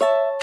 you